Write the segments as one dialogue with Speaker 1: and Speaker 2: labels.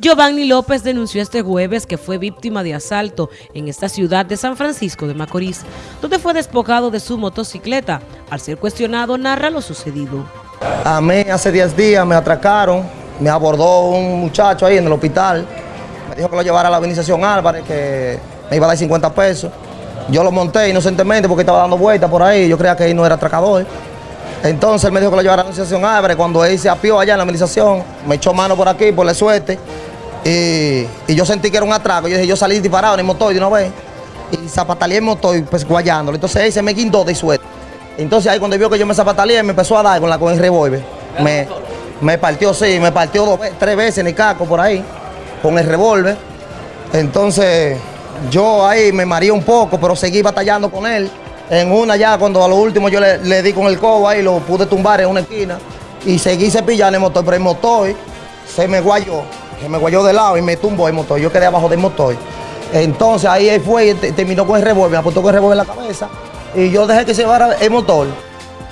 Speaker 1: Giovanni López denunció este jueves que fue víctima de asalto en esta ciudad de San Francisco de Macorís, donde fue despojado de su motocicleta. Al ser cuestionado, narra lo sucedido.
Speaker 2: A mí hace 10 días me atracaron, me abordó un muchacho ahí en el hospital, me dijo que lo llevara a la organización Álvarez, que me iba a dar 50 pesos. Yo lo monté inocentemente porque estaba dando vueltas por ahí, yo creía que él no era atracador. Entonces él me dijo que lo llevara a la organización Álvarez, cuando él se apió allá en la organización, me echó mano por aquí, por la suerte, y, y, yo sentí que era un atraco. Yo dije, yo salí disparado en el motor de una vez. Y zapataleé el motor, pues guayándolo. Entonces ahí se me guindó de suerte. Entonces ahí cuando vio que yo me zapataleé, me empezó a dar con, la, con el revólver. Me, me partió, sí, me partió dos, tres veces en el caco por ahí, con el revólver. Entonces yo ahí me mareé un poco, pero seguí batallando con él. En una ya, cuando a lo último yo le, le di con el cobo ahí, lo pude tumbar en una esquina. Y seguí cepillando el motor, pero el motor se me guayó que me guayó de lado y me tumbó el motor. Yo quedé abajo del motor. Entonces ahí él fue y terminó con el revólver, me apuntó con el revólver en la cabeza y yo dejé que se llevara el motor.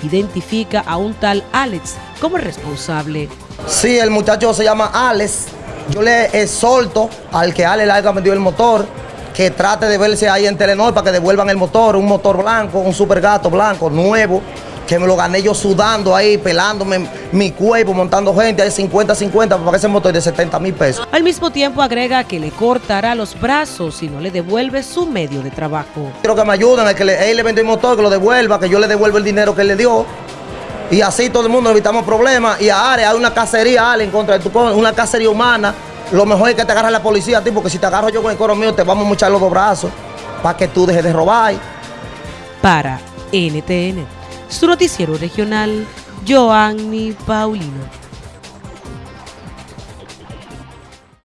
Speaker 1: Identifica a un tal Alex como responsable.
Speaker 2: Sí, el muchacho se llama Alex. Yo le exhorto al que Alex le haya vendido el motor que trate de verse ahí en Telenor para que devuelvan el motor, un motor blanco, un super gato blanco, nuevo, que me lo gané yo sudando ahí, pelándome mi cuerpo, montando gente, ahí 50-50 para que ese motor de 70 mil pesos.
Speaker 1: Al mismo tiempo agrega que le cortará los brazos si no le devuelve su medio de trabajo.
Speaker 2: Quiero que me ayuden, a que le, él le vende el motor, que lo devuelva, que yo le devuelva el dinero que él le dio. Y así todo el mundo evitamos problemas. Y a Are hay una cacería, Ale, en contra de tu una cacería humana. Lo mejor es que te agarre la policía a ti, porque si te agarro yo con el coro mío, te vamos a echar los dos brazos para que tú dejes de robar.
Speaker 1: Para NTN su noticiero regional, Joanny Paulino.